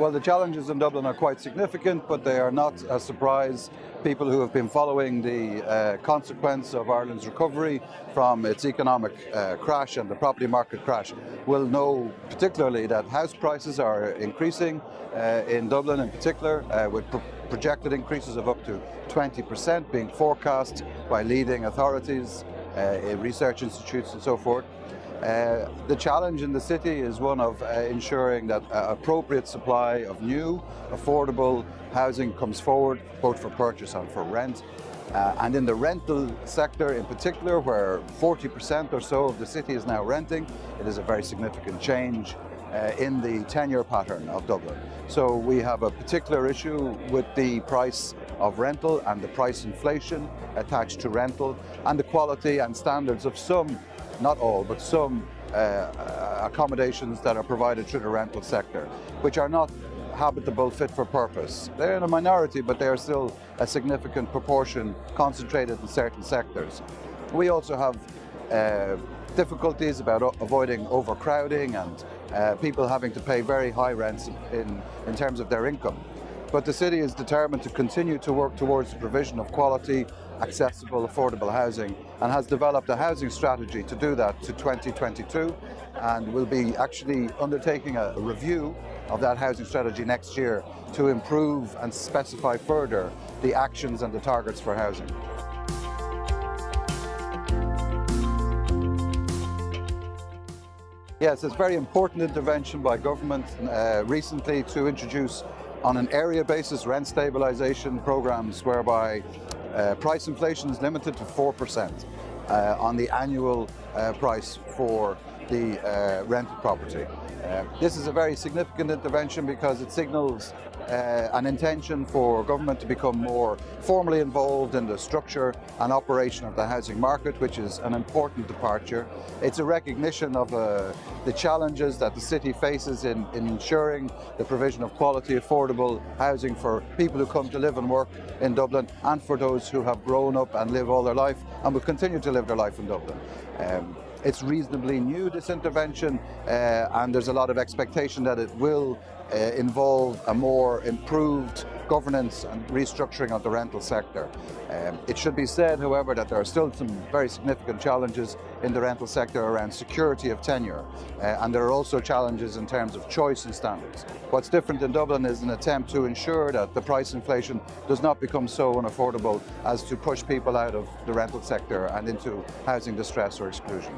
Well, the challenges in Dublin are quite significant, but they are not a surprise. People who have been following the uh, consequence of Ireland's recovery from its economic uh, crash and the property market crash will know particularly that house prices are increasing uh, in Dublin in particular, uh, with pro projected increases of up to 20% being forecast by leading authorities, uh, research institutes and so forth. Uh, the challenge in the city is one of uh, ensuring that uh, appropriate supply of new, affordable housing comes forward, both for purchase and for rent. Uh, and in the rental sector in particular, where 40% or so of the city is now renting, it is a very significant change uh, in the tenure pattern of Dublin. So we have a particular issue with the price of rental and the price inflation attached to rental and the quality and standards of some not all, but some uh, accommodations that are provided through the rental sector, which are not habitable fit for purpose. They're in a minority, but they are still a significant proportion concentrated in certain sectors. We also have uh, difficulties about avoiding overcrowding and uh, people having to pay very high rents in, in terms of their income. But the city is determined to continue to work towards the provision of quality, accessible, affordable housing and has developed a housing strategy to do that to 2022 and will be actually undertaking a review of that housing strategy next year to improve and specify further the actions and the targets for housing. Yes, it's a very important intervention by government uh, recently to introduce on an area basis rent stabilisation programs whereby uh, price inflation is limited to 4% uh, on the annual uh, price for the uh, rented property. Uh, this is a very significant intervention because it signals uh, an intention for government to become more formally involved in the structure and operation of the housing market, which is an important departure. It's a recognition of uh, the challenges that the city faces in, in, ensuring the provision of quality, affordable housing for people who come to live and work in Dublin and for those who have grown up and live all their life and will continue to live their life in Dublin. Um, it's reasonably new, this intervention, uh, and there's a lot of expectation that it will involve a more improved governance and restructuring of the rental sector. Um, it should be said, however, that there are still some very significant challenges in the rental sector around security of tenure, uh, and there are also challenges in terms of choice and standards. What's different in Dublin is an attempt to ensure that the price inflation does not become so unaffordable as to push people out of the rental sector and into housing distress or exclusion.